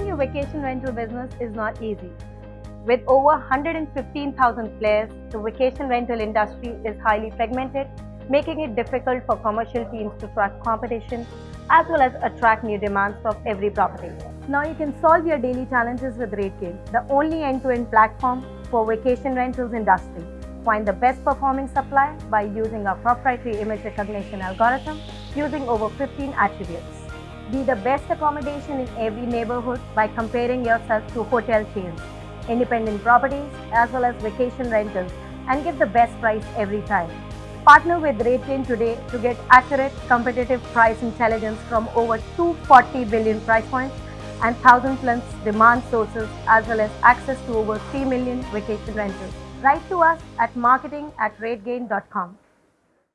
a vacation rental business is not easy. With over 115,000 players, the vacation rental industry is highly fragmented, making it difficult for commercial teams to track competition as well as attract new demands from every property. Now you can solve your daily challenges with RateGain, the only end-to-end platform for vacation rentals industry. Find the best performing supply by using our proprietary image recognition algorithm using over 15 attributes. Be the best accommodation in every neighborhood by comparing yourself to hotel chains, independent properties as well as vacation rentals and get the best price every time. Partner with RateGain today to get accurate, competitive price intelligence from over 240 billion price points and 1000 plus demand sources as well as access to over 3 million vacation rentals. Write to us at marketing at rategain.com.